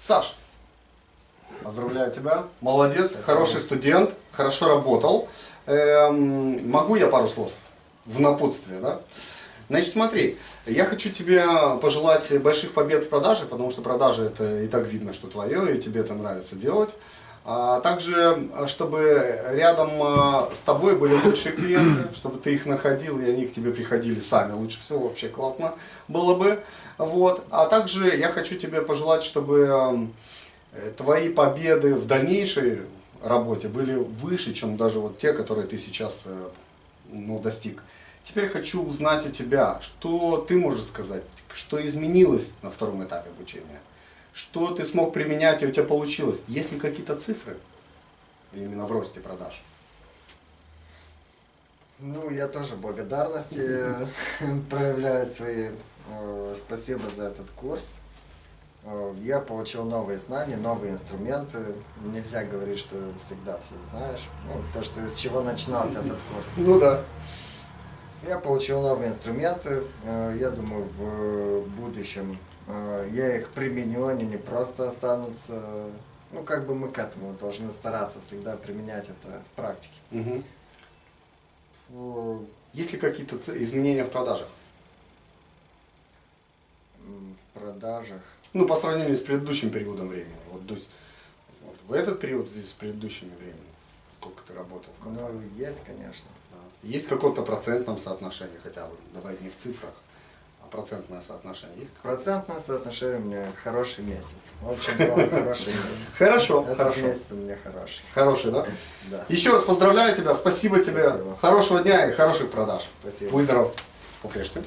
Саш, поздравляю тебя. Молодец, хороший студент, хорошо работал. Эм, могу я пару слов в напутствие, да? Значит, смотри, я хочу тебе пожелать больших побед в продаже, потому что продажи это и так видно, что твое, и тебе это нравится делать. А также, чтобы рядом а, с тобой были лучшие клиенты, чтобы ты их находил, и они к тебе приходили сами. Лучше всего вообще классно было бы. Вот. А также я хочу тебе пожелать, чтобы э, твои победы в дальнейшей работе были выше, чем даже вот те, которые ты сейчас э, ну, достиг. Теперь хочу узнать у тебя, что ты можешь сказать, что изменилось на втором этапе обучения что ты смог применять и у тебя получилось. Есть ли какие-то цифры именно в росте продаж? Ну, я тоже благодарности проявляю свои. Э, спасибо за этот курс. Э, я получил новые знания, новые инструменты. Нельзя говорить, что всегда все знаешь. Ну, то, что с чего начинался этот курс. Ну да. Я получил новые инструменты. Э, я думаю, в будущем я их применю, они не просто останутся. Ну, как бы мы к этому должны стараться всегда применять это в практике. Угу. Есть ли какие-то изменения в продажах? В продажах? Ну, по сравнению с предыдущим периодом времени. Вот, то есть, вот в этот период и с предыдущими временем. Сколько ты работал в компании? Ну, есть, конечно. Да. Есть какое-то процентном соотношении хотя бы, давай не в цифрах процентное соотношение есть? Процентное соотношение у меня хороший месяц. В общем, хороший месяц. Хорошо, Этот хорошо. месяц у меня хороший. Хороший, да? Да. Еще раз поздравляю тебя, спасибо тебе. Спасибо. Хорошего дня и хороших продаж. Спасибо. Будь здоров. По-прежнему.